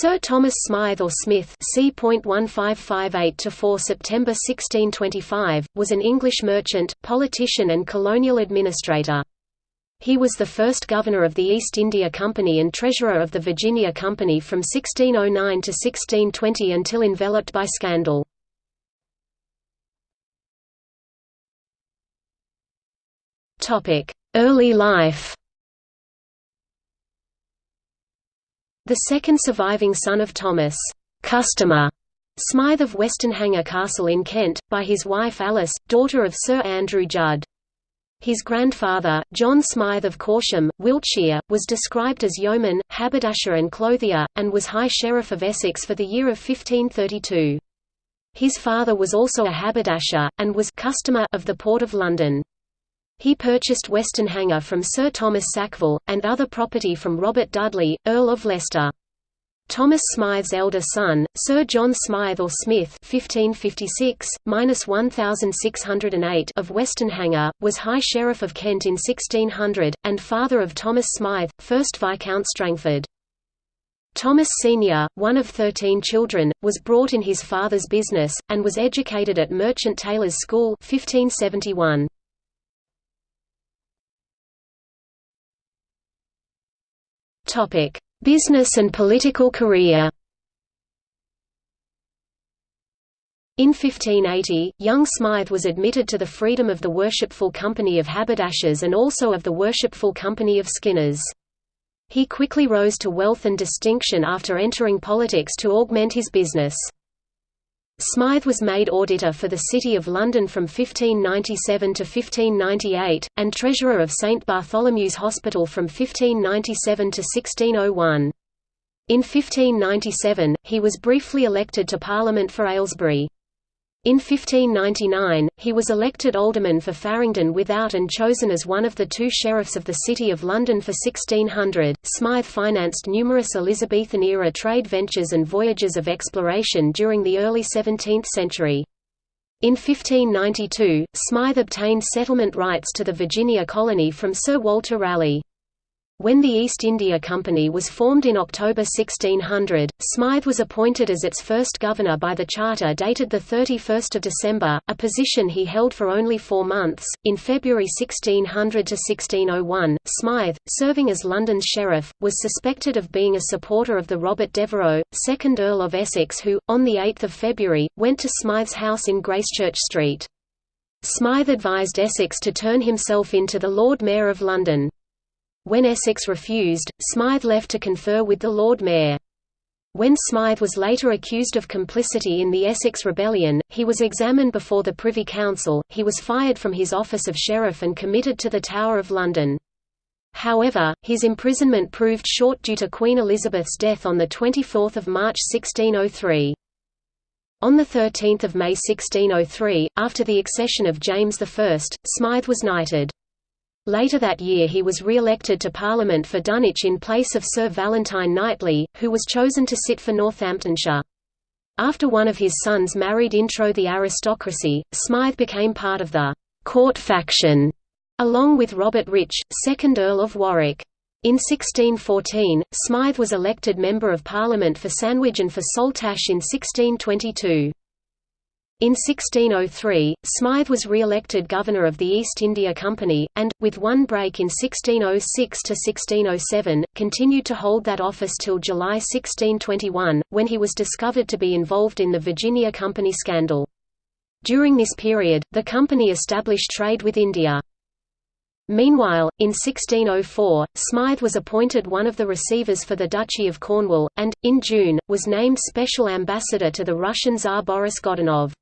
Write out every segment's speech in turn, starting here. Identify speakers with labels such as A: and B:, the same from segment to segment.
A: Sir Thomas Smythe or Smith c. 1558–4 September 1625, was an English merchant, politician and colonial administrator. He was the first governor of the East India Company and treasurer of the Virginia Company from 1609 to 1620 until enveloped by scandal. Early life The second surviving son of Thomas Customer Smythe of Westenhanger Castle in Kent, by his wife Alice, daughter of Sir Andrew Judd. His grandfather, John Smythe of Corsham, Wiltshire, was described as yeoman, haberdasher and clothier, and was High Sheriff of Essex for the year of 1532. His father was also a haberdasher, and was customer of the Port of London. He purchased Westenhanger from Sir Thomas Sackville, and other property from Robert Dudley, Earl of Leicester. Thomas Smythe's elder son, Sir John Smythe or Smith (1556–1608) of Westenhanger, was High Sheriff of Kent in 1600, and father of Thomas Smythe, 1st Viscount Strangford. Thomas Sr., one of thirteen children, was brought in his father's business, and was educated at Merchant Taylors' School 1571. Topic: Business and political career. In 1580, young Smythe was admitted to the freedom of the Worshipful Company of Haberdashers and also of the Worshipful Company of Skinners. He quickly rose to wealth and distinction after entering politics to augment his business. Smythe was made auditor for the City of London from 1597 to 1598, and treasurer of St Bartholomew's Hospital from 1597 to 1601. In 1597, he was briefly elected to Parliament for Aylesbury. In 1599, he was elected alderman for Farringdon Without and chosen as one of the two sheriffs of the City of London for 1600. Smythe financed numerous Elizabethan era trade ventures and voyages of exploration during the early 17th century. In 1592, Smythe obtained settlement rights to the Virginia colony from Sir Walter Raleigh. When the East India Company was formed in October 1600, Smythe was appointed as its first governor by the charter dated 31 December, a position he held for only four months. In February 1600 to 1601, Smythe, serving as London's sheriff, was suspected of being a supporter of the Robert Devereux, 2nd Earl of Essex who, on 8 February, went to Smythe's house in Gracechurch Street. Smythe advised Essex to turn himself in to the Lord Mayor of London. When Essex refused, Smythe left to confer with the Lord Mayor. When Smythe was later accused of complicity in the Essex Rebellion, he was examined before the Privy Council, he was fired from his office of sheriff and committed to the Tower of London. However, his imprisonment proved short due to Queen Elizabeth's death on 24 March 1603. On 13 May 1603, after the accession of James I, Smythe was knighted. Later that year he was re-elected to Parliament for Dunwich in place of Sir Valentine Knightley, who was chosen to sit for Northamptonshire. After one of his sons married intro the aristocracy, Smythe became part of the «court faction», along with Robert Rich, 2nd Earl of Warwick. In 1614, Smythe was elected Member of Parliament for Sandwich and for Saltash in 1622. In 1603, Smythe was re-elected governor of the East India Company, and, with one break in 1606 to 1607, continued to hold that office till July 1621, when he was discovered to be involved in the Virginia Company scandal. During this period, the company established trade with India. Meanwhile, in 1604, Smythe was appointed one of the receivers for the Duchy of Cornwall, and, in June, was named special ambassador to the Russian Tsar Boris Godunov.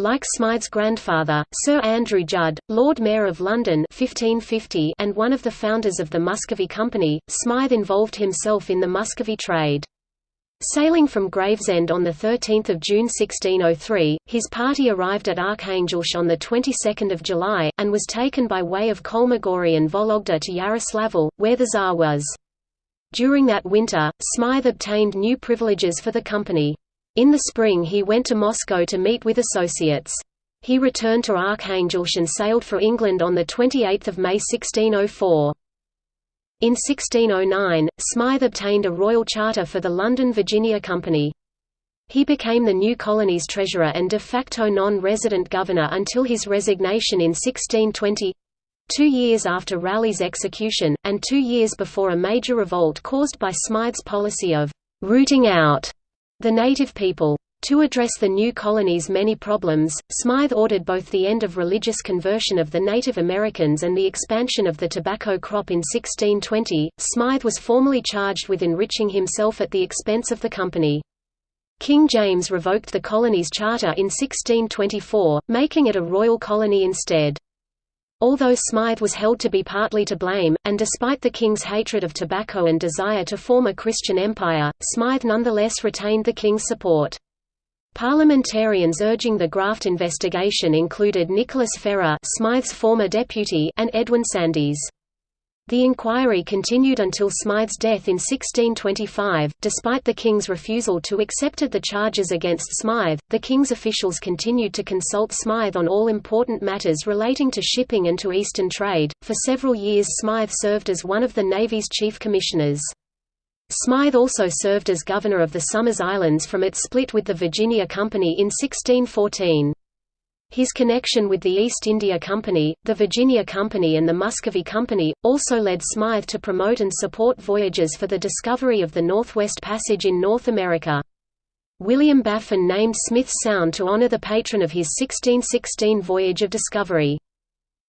A: Like Smythe's grandfather, Sir Andrew Judd, Lord Mayor of London 1550 and one of the founders of the Muscovy Company, Smythe involved himself in the Muscovy trade. Sailing from Gravesend on 13 June 1603, his party arrived at Arkhangelsk on the 22nd of July, and was taken by way of Kholmogory and Vologda to Yaroslavl, where the Tsar was. During that winter, Smythe obtained new privileges for the company. In the spring he went to Moscow to meet with associates. He returned to Arkhangelsk and sailed for England on 28 May 1604. In 1609, Smythe obtained a royal charter for the London Virginia Company. He became the new colony's treasurer and de facto non-resident governor until his resignation in 1620 two years after Raleigh's execution, and two years before a major revolt caused by Smythe's policy of «rooting out» the native people. To address the new colony's many problems, Smythe ordered both the end of religious conversion of the Native Americans and the expansion of the tobacco crop in 1620. Smythe was formally charged with enriching himself at the expense of the company. King James revoked the colony's charter in 1624, making it a royal colony instead. Although Smythe was held to be partly to blame, and despite the king's hatred of tobacco and desire to form a Christian empire, Smythe nonetheless retained the king's support. Parliamentarians urging the graft investigation included Nicholas Ferrar Smythe's former deputy and Edwin Sandys. The inquiry continued until Smythe's death in 1625. Despite the king's refusal to accept the charges against Smythe, the king's officials continued to consult Smythe on all important matters relating to shipping and to Eastern trade. For several years, Smythe served as one of the Navy's chief commissioners. Smythe also served as governor of the Somers Islands from its split with the Virginia Company in 1614. His connection with the East India Company, the Virginia Company and the Muscovy Company, also led Smythe to promote and support voyages for the discovery of the Northwest Passage in North America. William Baffin named Smith Sound to honor the patron of his 1616 voyage of discovery.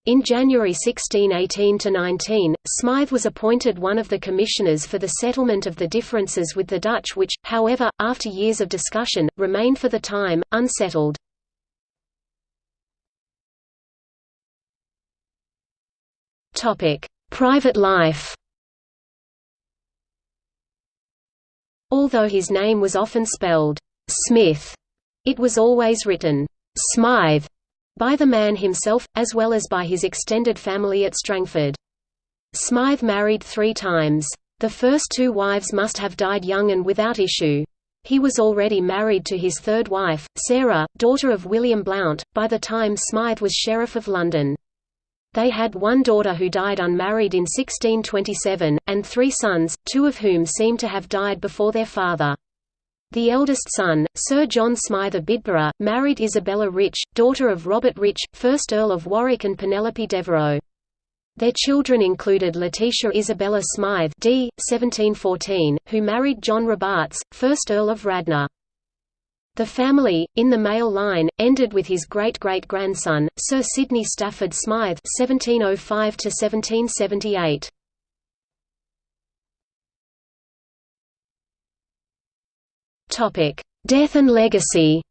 A: In January 1618–19, Smythe was appointed one of the commissioners for the settlement of the differences with the Dutch which, however, after years of discussion, remained for the time, unsettled. Topic: Private life. Although his name was often spelled Smith, it was always written Smythe by the man himself, as well as by his extended family at Strangford. Smythe married three times. The first two wives must have died young and without issue. He was already married to his third wife, Sarah, daughter of William Blount, by the time Smythe was Sheriff of London. They had one daughter who died unmarried in 1627, and three sons, two of whom seem to have died before their father. The eldest son, Sir John Smythe of Bidborough, married Isabella Rich, daughter of Robert Rich, 1st Earl of Warwick and Penelope Devereux. Their children included Letitia Isabella Smythe d. 1714, who married John Robarts, 1st Earl of Radnor. The family, in the male line, ended with his great-great-grandson, Sir Sidney Stafford Smythe (1705–1778). Topic: Death and legacy.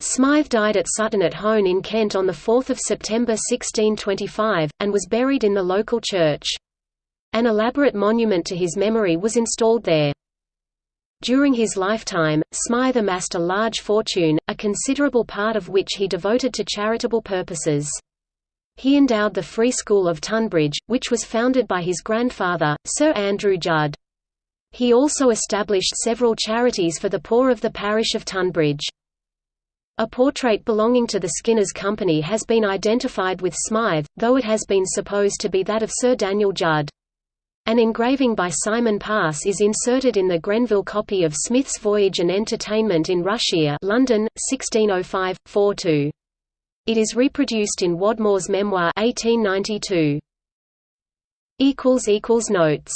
A: Smythe died at Sutton at Hone in Kent on 4 September 1625, and was buried in the local church. An elaborate monument to his memory was installed there. During his lifetime, Smythe amassed a large fortune, a considerable part of which he devoted to charitable purposes. He endowed the Free School of Tunbridge, which was founded by his grandfather, Sir Andrew Judd. He also established several charities for the poor of the parish of Tunbridge. A portrait belonging to the Skinners Company has been identified with Smythe, though it has been supposed to be that of Sir Daniel Judd. An engraving by Simon Pass is inserted in the Grenville copy of Smith's Voyage and Entertainment in Russia London, 1605-42. It is reproduced in Wadmore's memoir 1892. Notes